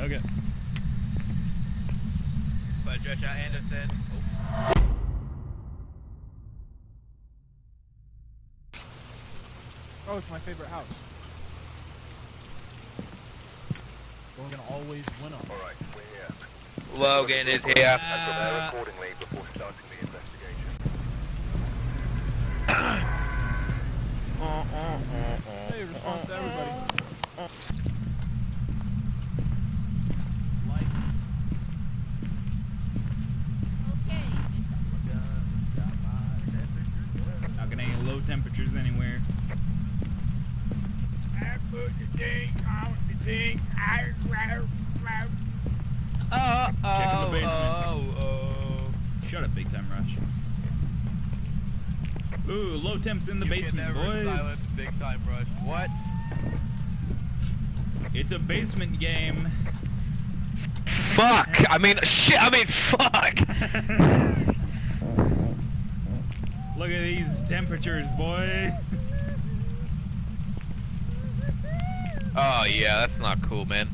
Okay. Patricia Anderson. Oh, it's my favorite house. We're gonna always win them. Alright, we're here. Logan is here. And prepare accordingly before starting the investigation. Hey, response to everybody. Uh, uh, uh, Like. Not gonna any low temperatures anywhere. Oh, Check in the oh, basement. oh, oh. Shut up, big time rush. Ooh, low temps in the You can basement, never boys. silence Big time rush. What? It's a basement game. Fuck! I mean, shit! I mean, fuck! Look at these temperatures, boy. oh yeah, that's not cool, man.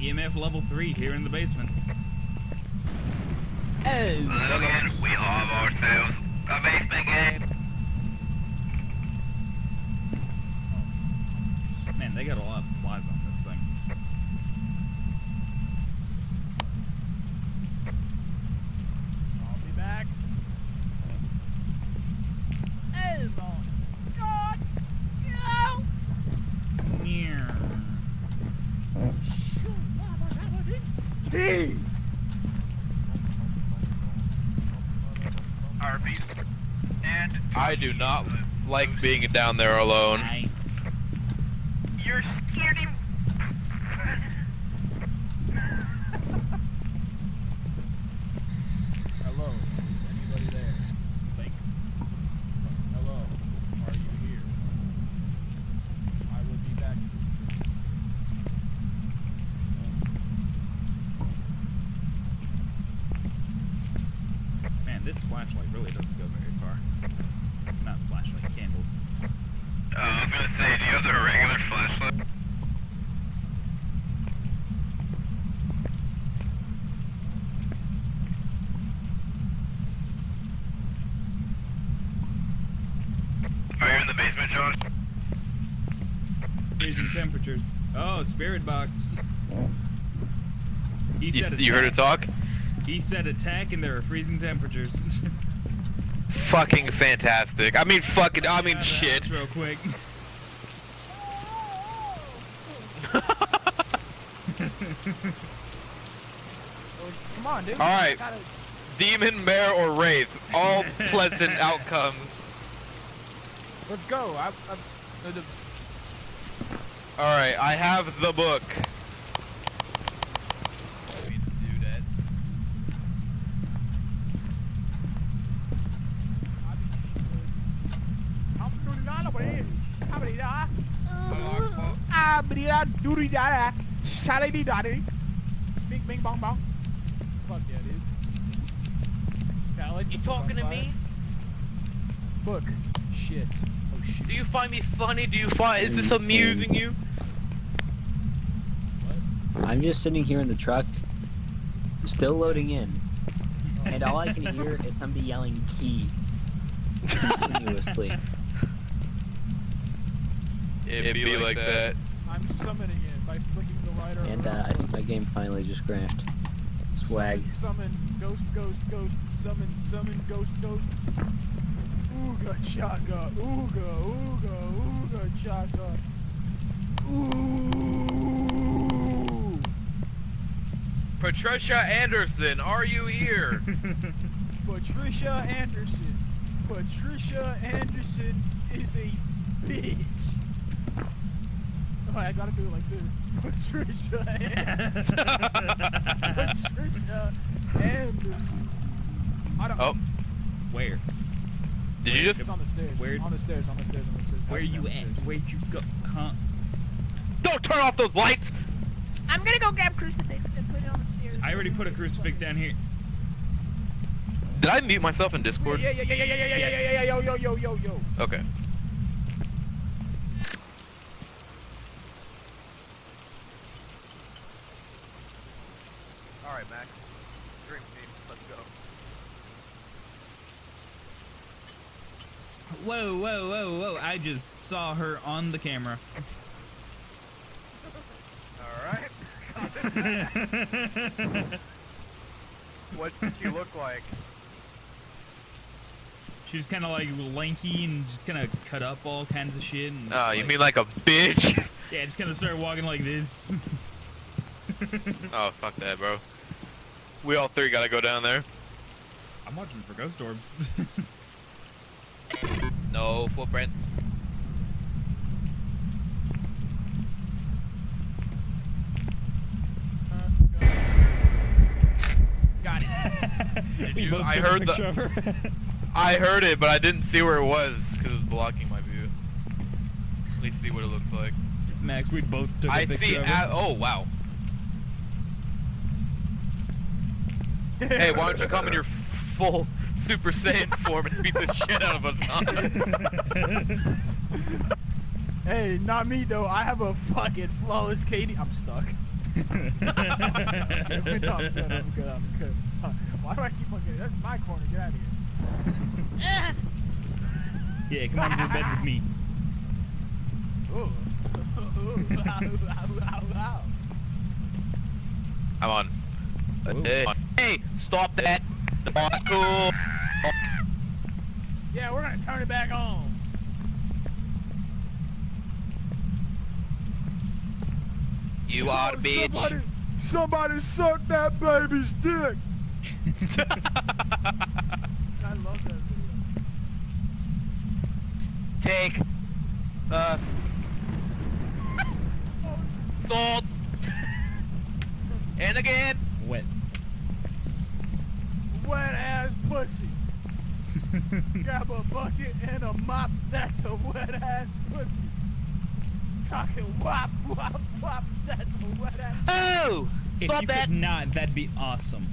EMF level 3 here in the basement. Oh. Logan, we have ourselves a basement game. Man, they got a lot of supplies on this thing. I'll be back. Oh my god! No! Meow. D! Arby's. And I do not like being down there alone. You're scared him. Hello, is anybody there? Think. Hello, are you here? I will be back. Man, this flashlight really doesn't go very far. Not flashlight, candles. Uh, I was gonna say, do you have the regular flashlight? Are you in the basement, Josh? Freezing temperatures. Oh, spirit box. He said you heard it talk? He said attack and there are freezing temperatures. Fucking fantastic. I mean, fucking, I mean, shit. Real quick. Come on, dude. All right. Gotta- Demon, Mare, or Wraith. All pleasant outcomes. Let's go. I, I, uh, the, Alright, I have the book. Bing, bing, bong, bong. Fuck yeah, dude. Yeah, I like You the book on talking to me? Book. Shit. Oh shit. Do you find me funny? Do you find is this mm-hmm. amusing you? I'm just sitting here in the truck, still loading in, oh. and all I can hear is somebody yelling "key" continuously. It'd, be, like, that. And uh, I think my game finally just crashed. Swag. Summon, ghost, ghost, ghost, summon, summon, ghost, ghost. Ooga chaka, ooga, ooga, ooga chaka. Ooh. Patricia Anderson, are you here? Patricia Anderson. Patricia Anderson is a bitch. Oh, I gotta do it like this. Patricia Anderson. Patricia Anderson. I don't. oh, Where? did you just It's on the stairs. Where- On the stairs. On the stairs. On the stairs. Where Passing you at? Where'd you go? Huh? don't turn off those lights? I'm gonna go grab crucifix and put it on the stairs. I already put a crucifix down here. Did I mute myself in Discord? Yeah, yeah, yeah, yeah, yeah, yeah, yeah, yeah, yeah, yeah, yo, yo, yo, yo, yo. Okay. Whoa, whoa, whoa, whoa! I just saw her on the camera. Alright. what did she look like? She was kind of like lanky and just kind of cut up all kinds of shit. And Oh, you mean like a bitch? Yeah, just kind of started walking like this. oh, fuck that, bro. We all three gotta go down there. I'm watching for ghost orbs. No footprints. Got it. Did We you? both I heard the. I heard it, but I didn't see where it was because it was blocking my view. At least see what it looks like. Max, we both took a I picture I see. of A- her. oh wow. Hey, why don't you come in your full Super Saiyan form and beat the shit out of us? Hey, not me though. I have a fucking flawless Katie. I'm stuck. no, I'm good. I'm good. I'm good. Why do I keep on getting? That's my corner. Get out of here. yeah, come on to the bed with me. Ooh. Ow. I'm on. Whoa. Hey, hey, stop that! Cool. Yeah, we're gonna turn it back on. You are a bitch. Somebody, somebody suck that baby's dick. I love that video. Take. Uh. Salt. and again. Wet. Wet ass pussy. Grab a bucket and a mop. That's a wet ass pussy. Talking wop wop wop. That's a wet ass. Oh! if Stop you that! could not, that'd be awesome.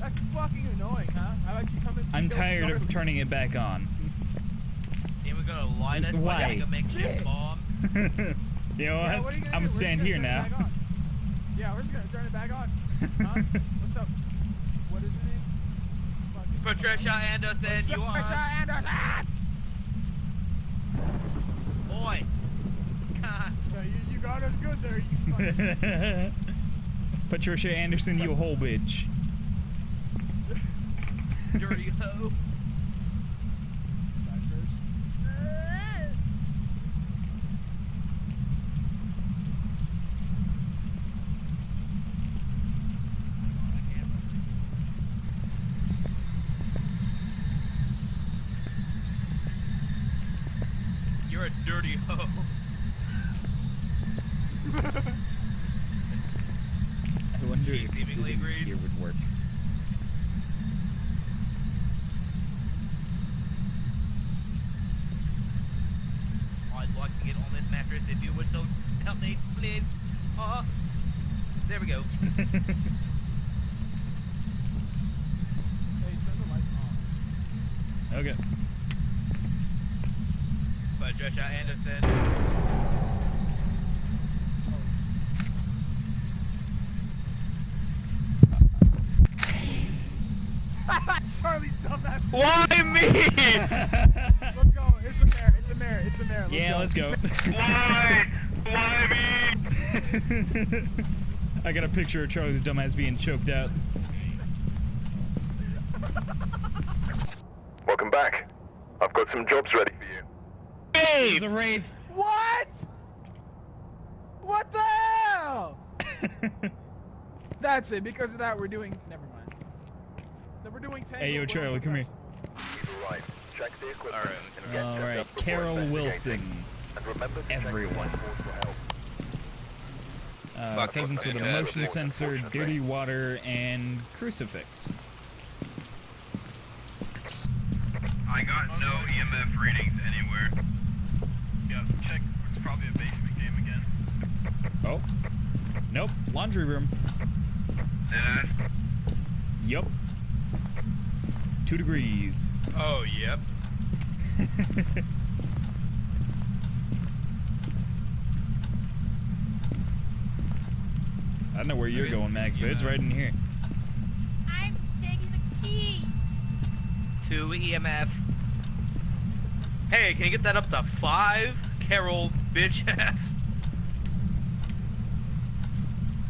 That's fucking annoying, huh? How about you come in? I'm kill tired of turning it back on. And we're gonna light us Why? like a makeshift bomb. you know Yeah, what? what are you gonna I'm? We're gonna just stand gonna here turn it now. back on. Yeah, we're just gonna turn it back on. Huh? What's up? What is her name? Fucking- Patricia Anderson, you Patricia are. Anderson! Oi! No, you, you got us good there. You Patricia Anderson, you whole bitch. Dirty hoe. You're a dirty hoe. I wonder She if sitting agrees. here would work. I'd like to get on this mattress if you would so help me, please. Uh, there we go. Hey, turn the lights on. okay. Patricia Anderson. Charlie's dumb ass. Why me? Let's go. It's a mare. It's a mare. It's a mare. Let's yeah, go. let's go. Why? Why me? I got a picture of Charlie's dumbass being choked out. Welcome back. I've got some jobs ready for you. There's Babe! a wraith. What? What the hell? That's it. Because of that, we're doing. Never mind. Then we're doing. Tango hey, yo, Charlie, come here. He's all right. Check the equipment All right. and get All checked right, up before Carol. Wilson. And remember to Everyone. dashboard. Uh, Fuck, presence with a motion sensor, dirty water, and crucifix. I got no EMF readings anywhere. Yeah, check. It's probably a basement game again. Oh. Nope. Laundry room. Yeah. Yup. Two degrees. Oh, yep. I don't know where you're going, Max, but it's right in here. I'm taking the key. Two EMF. Hey, can you get that up to five? Carol, bitch ass.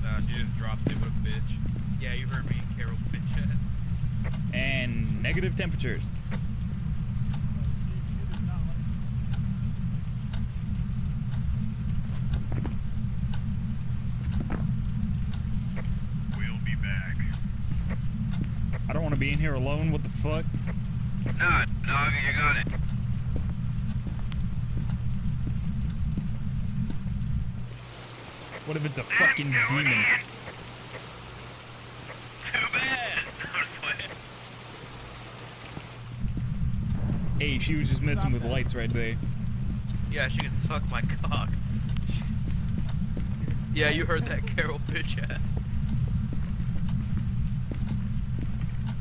Nah, she just dropped it. What a bitch. Yeah, you heard me, Carol, bitch ass. And negative temperatures. We'll be back. I don't want to be in here alone. What the fuck? No, no, you got it. What if it's a fucking demon? in. Too bad. I was playing. Hey, she was just messing with lights right there. Yeah, she can suck my cock. Yeah, you heard that, Carol, bitch ass.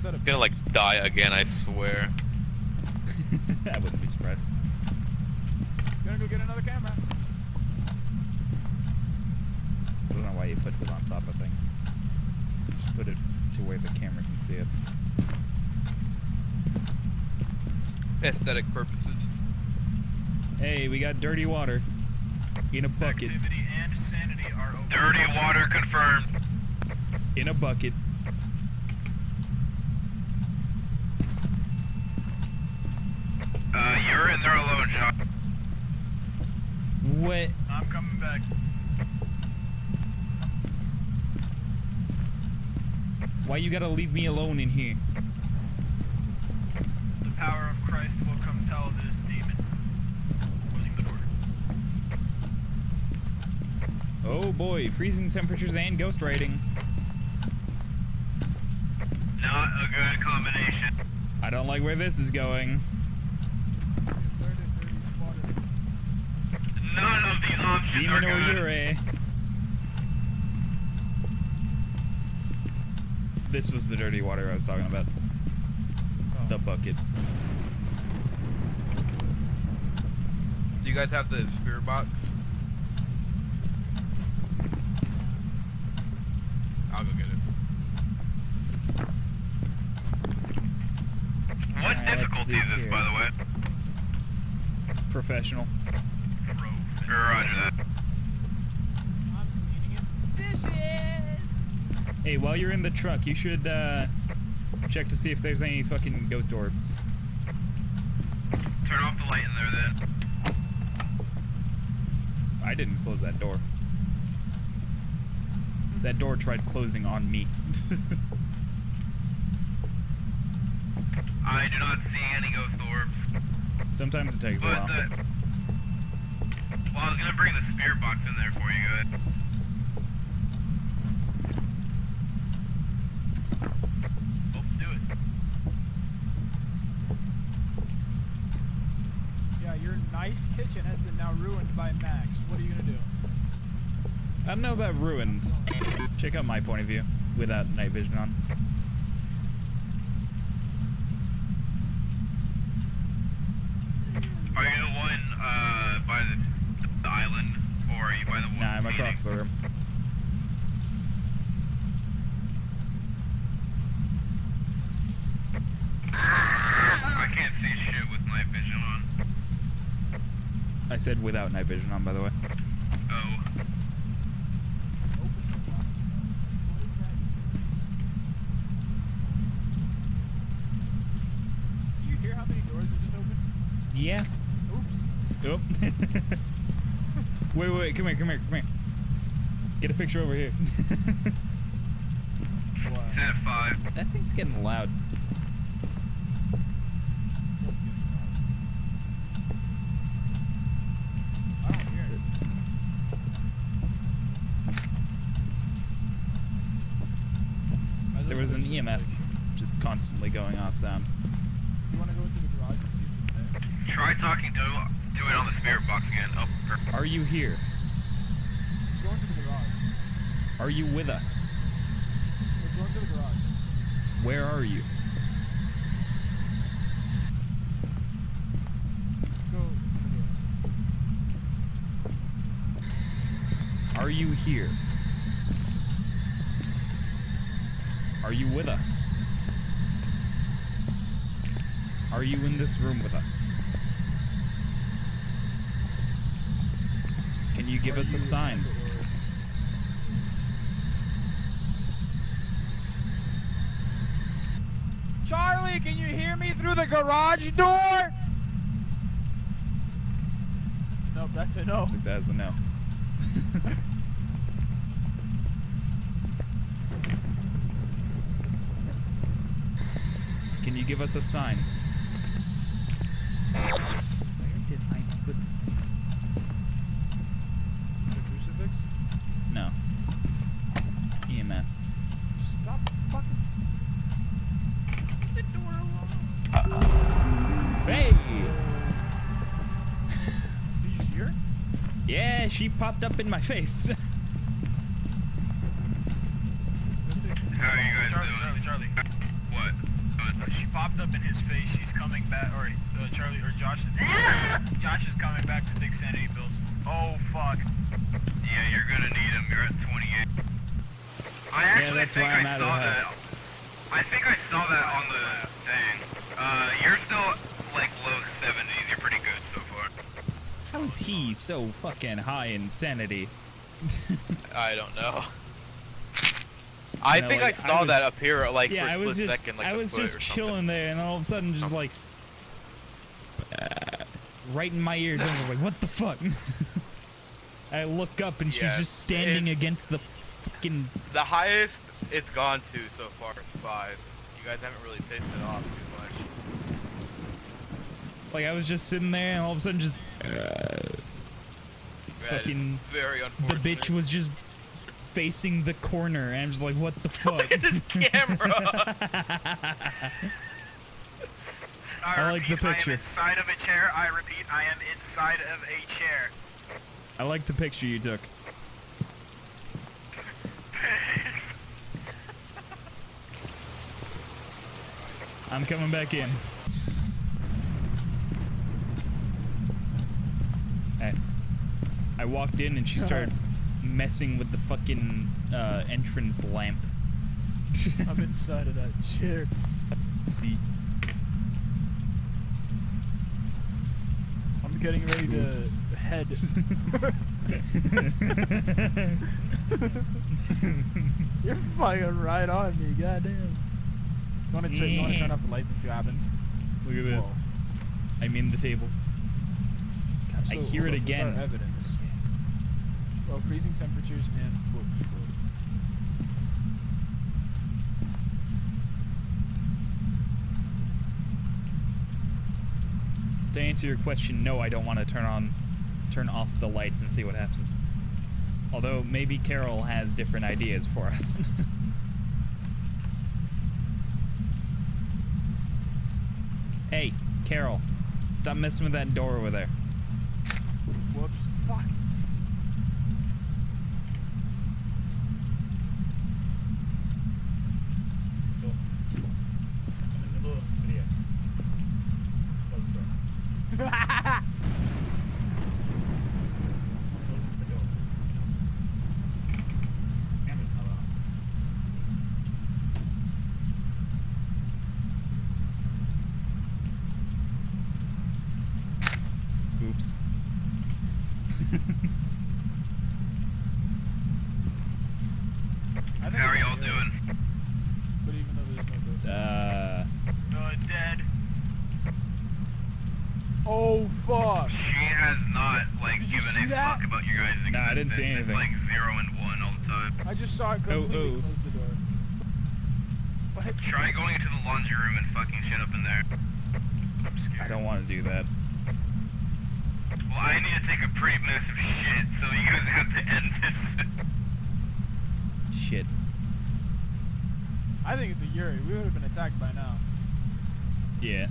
Set up. Gonna like die again, I swear. I wouldn't be surprised. Gonna go get another camera. I don't know why he puts it on top of things. Just put it to where the camera can see it. Aesthetic purposes. Hey, we got dirty water in a bucket. And sanity are over. Dirty water confirmed. In a bucket. Uh, you're in there alone, John. What? I'm coming back. Why you gotta leave me alone in here? The power of Christ will come tell this demon. Closing the door. Oh boy, freezing temperatures and ghost writing. Not a good combination. I don't like where this is going. Where did dirty spotter? None of these options Demon are or good. This was the dirty water I was talking about. The bucket. Do you guys have the spirit box? I'll go get it. What Alright, let's difficulty is this, here. by the way? Professional. Sure, roger that. I'm cleaning it. This is. Hey, while you're in the truck, you should uh, check to see if there's any fucking ghost orbs. Turn off the light in there then. I didn't close that door. That door tried closing on me. I do not see any ghost orbs. Sometimes it takes a while. the. Well, I was gonna bring the spirit box in there for you guys. Oh, do it. Yeah, your nice kitchen has been now ruined by Max. What are you gonna do? I don't know about ruined. Check out my point of view without night vision on. Are you the one uh, by the, the island, or are you by the one? Nah, I'm meeting? across the room. I can't see shit with night vision on. I said without night vision on, by the way. Oh, Open the box. What is that? Do you hear how many doors are just opened? Yeah. Oops. Oh. wait, wait, wait, come here, come here, come here. Get a picture over here. What? it's at five. that thing's getting loud. I don't hear it. There was an EMF just constantly going off sound. You want to go into the garage and see if it's there? Try talking to, to it on the spirit box again. Oh, perfect. Are you here? Go into the garage. Are you with us? Let's go into the garage. Where are you? Are you here? Are you with us? Are you in this room with us? Can you give Are us you a sign? Charlie, can you hear me through the garage door? Nope, that's a no. That's a no. Can you give us a sign? Popped up in my face. How are you guys Charlie, doing? Charlie, Charlie. What? Good. She popped up in his face. She's coming back. Or uh, Charlie or Josh. Josh is coming back to take sanity pills. Oh fuck. Yeah, you're gonna need them. You're at 28. I actually that's think why I'm I out of saw the that. house. I think I saw that on the thing. Uh, you're still like low 70s. You're pretty good so far. How is he so fucking high in sanity? I don't know. I know, think like, I I saw was- that appear like yeah, for a I split was just, second, like I was just chilling there, and all of a sudden, just like, uh, right in my ears, I was like, "What the fuck?" I look up, and she's just standing against the fucking. The highest it's gone to so far is five. You guys haven't really pissed it off too much. Like I was just sitting there, and all of a sudden, just uh, Fucking- very the bitch was just facing the corner, and I'm just like, "What the fuck?" Look at this camera. I like the picture. I am inside of a chair. I repeat, I am inside of a chair. I like the picture you took. I'm coming back in. I, I walked in and she started messing with the fucking uh, entrance lamp. I'm inside of that chair. See, I'm getting ready to Oops. head. You're fucking right on me, goddamn. You wanna, turn, you wanna turn off the lights and see what happens? look at this. Whoa. I'm in the table. God, I hear it again. Freezing temperatures and unquote. To answer your question, no, I don't want to turn on, turn off the lights and see what happens. Although maybe Carol has different ideas for us. hey, Carol, stop messing with that door over there. Whoops. Fuck. Oops. I think How are I y'all can hear doing? it, But even though there's no door. Uh, Uh, dead. Oh fuck. She has not like Did you given see a that? fuck about you guys. No, I didn't see anything. Like zero and one all the time. I just saw it Oh, completely oh. close the door. What? Try going into the laundry room and fucking shit up in there. I'm scared. I don't want to do that. Well, I need to take a pretty massive shit, so you guys have to end this. Shit. I think it's a Yurei. We would have been attacked by now. Yeah.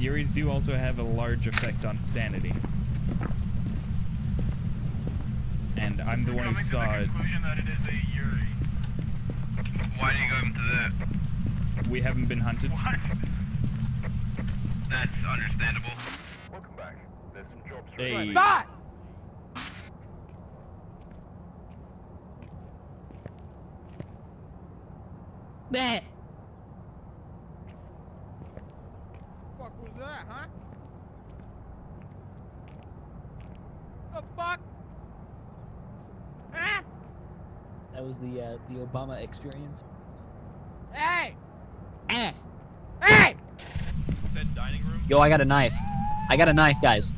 Yureis do also have a large effect on sanity. And I'm the one who saw to the it. that it is a Yurei. Why do you go into that? We haven't been hunted. What? That's understandable. Welcome back. There's some jobs for Hey. Not! That. fuck was that? was the uh, the Obama experience. Hey! Eh. Hey! Said dining room. Yo, I got a knife. I got a knife, guys.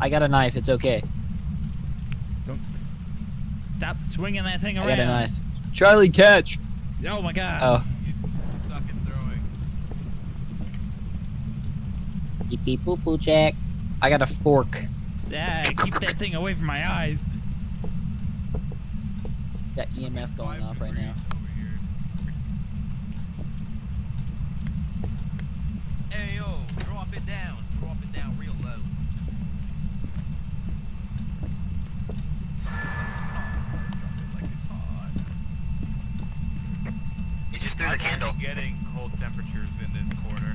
I got a knife. It's okay. Don't stop swinging that thing around. I around. got a knife. Charlie, catch. Oh my god. Oh. You suck at throwing. Beep beep boop boop check. I got a fork. Yeah, keep that thing away from my eyes. Got EMF going off right now. Over. Hey yo, drop it down. Drop it down real low. Like it's hot. You just I'm only getting cold temperatures in this corner.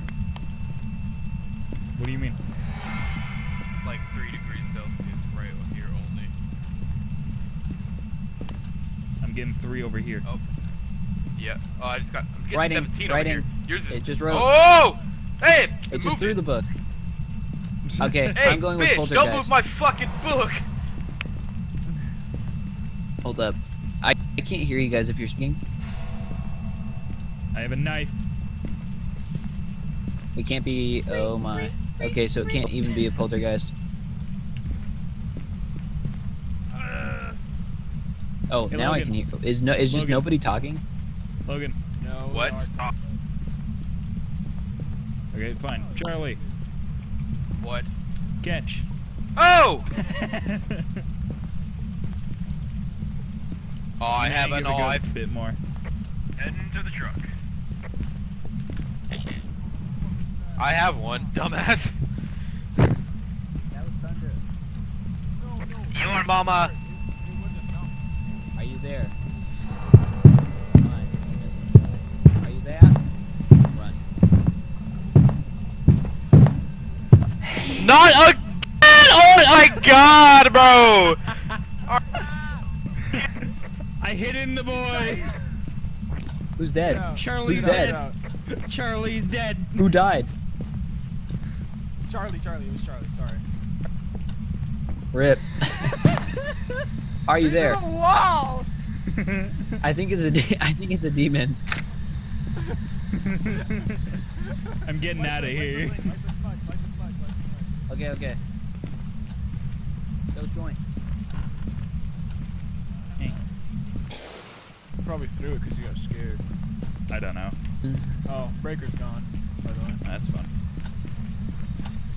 What do you mean? Like 3 degrees Celsius right here only. I'm getting three over here. Oh. Yeah. Oh, I just got. I'm getting Writing, 17 writing. over here. Yours is. It just wrote. Oh! Hey! It just moved threw it. the book. Okay, Hey, I'm going with bitch! Poltergeist. Don't move my fucking book. Hold up. I, I can't hear you guys if you're speaking. I have a knife. It can't be. Oh my. Okay, so it can't even be a poltergeist. Oh, Hey, now I can hear. Is no? Is just nobody talking? Logan. No. What? Dark. Okay, fine. Charlie, What? catch. Oh! Oh, I Nah, have a give knife. A bit more. Heading to the truck. I have one, dumbass. That was thunder. No, no. Your mama. It, it wasn't no. Are you there? Come on, Are you there? Run. Not again! Oh my god, bro! I hit in the boy. Who's dead? Get out. Charlie's Who's Get dead? Charlie's dead. Who died? Charlie, Charlie, it was Charlie. Sorry. Rip. Are you there? Wow. I think it's a. De- I think it's a demon. I'm getting out of here. Okay, okay. Those joint. Probably threw it because you got scared. I don't know. Oh, breaker's gone. By the way. That's fun.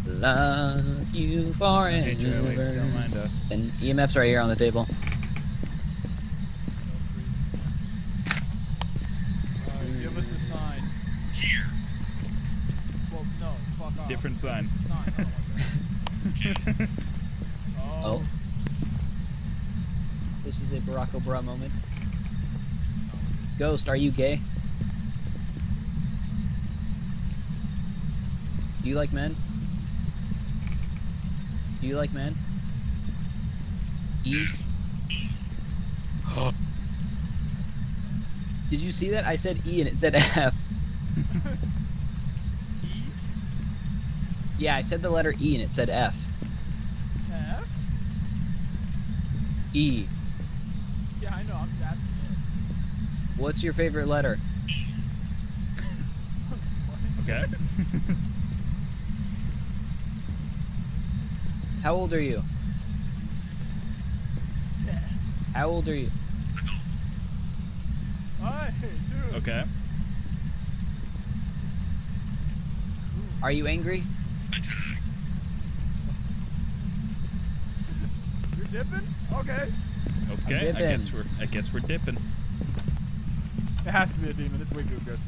Love you forever. Hey Charlie, don't mind us. And EMF's right here on the table. Different sign. a sign. I don't want that. oh. Oh. This is a Barack Obama moment. Ghost, are you gay? Do you like men? Do you like men? E? Did you see that? I said E and it said F. Yeah, I said the letter E and it said F. F? E. Yeah, I know. I'm just asking it. What's your favorite letter? Okay. How old are you? Yeah. How old are you? Hey, dude. okay. Are you angry? Dipping? Okay. Okay. I guess we're. I guess we're dipping. It has to be a demon. It's way too aggressive.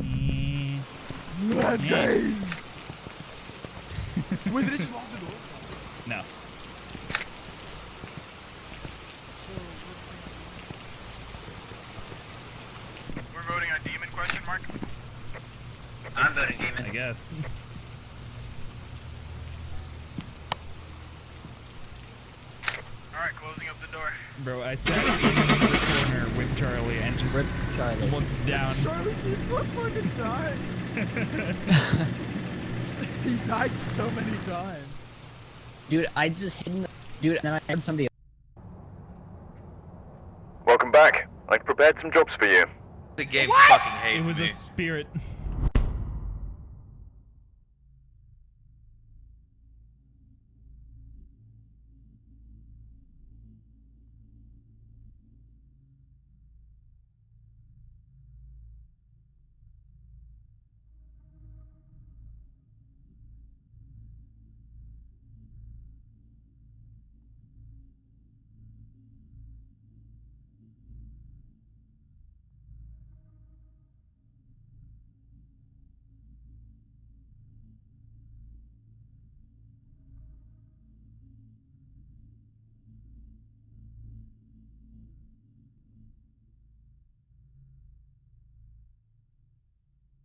Eh, Let's Yeah. Wait, did it just lock the door? No. We're voting on demon question mark. I'm voting demon. I guess. All right, closing up the door. Bro, I sat in the corner with Charlie and just Rip Charlie. looked down. Charlie keeps on fucking dying. he died so many times. Dude, I just hid in the Dude, then I heard somebody. Welcome back. I've prepared some jobs for you. The game What? fucking hates It was me. a spirit.